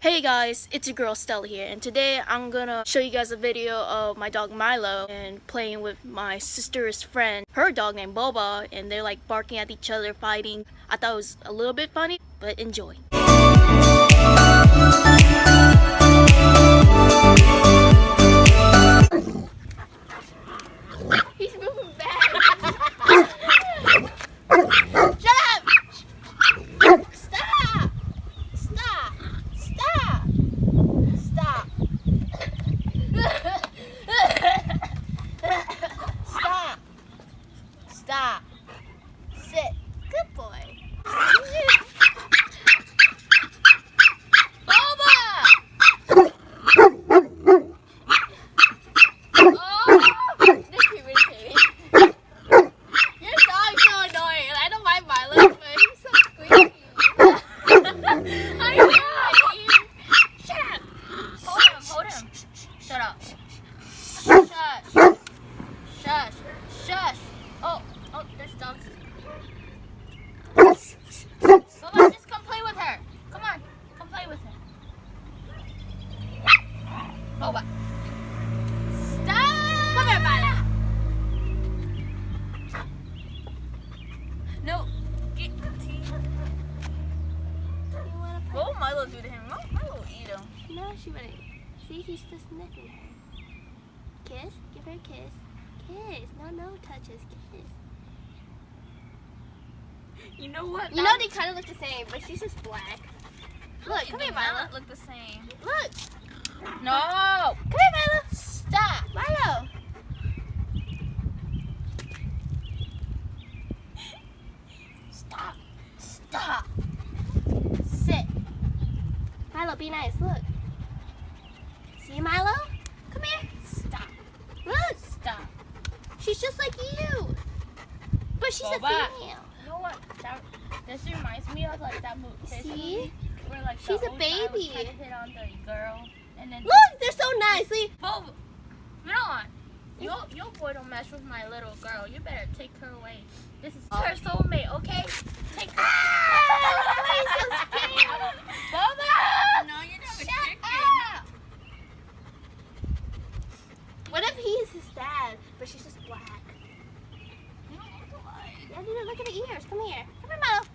Hey guys, it's your girl Stella here and today I'm gonna show you guys a video of my dog Milo and playing with my sister's friend, her dog named Boba and they're like barking at each other, fighting. I thought it was a little bit funny, but enjoy. Stop! Sit. Good boy. Boba! Oh! This is irritating. Your dog's so annoying. and I don't mind Milo, but he's so squeaky. I know. Shut up. Hold him. Hold him. Shut up. Shush. Shush. Shush. Oh. Oh, there's dogs. Bubba, just come play with her. Come on. Come play with her. Oh, Boba. Stop. Come here, Milo. No. Get the teeth. What will Milo do to him? Milo will eat him. No, she wouldn't. See, he's just sniffing her. Kiss? Give her a kiss. Kiss. No, no touches. Kiss. You know what? You know they kind of look the same, but she's just black. Look, come here, Milo. look the same. Look. No. Come here, Milo. Stop. Milo. Stop. Stop. Sit. Milo, be nice. Look. See, Milo? Come here. Stop. Look. Stop. She's just like you. But she's Boba. a female. You know what? That, this reminds me of like that movie. See? Where like She's a old guy was baby. And then Look, they're so nice. See? Both. You know what? Your, your boy don't mess with my little girl. You better take her away. This is her soulmate, okay? Take her. Ah, What if he's his dad, but she's just black? You don't look alike. Yeah, you look at the ears. Come here. Come here, Milo.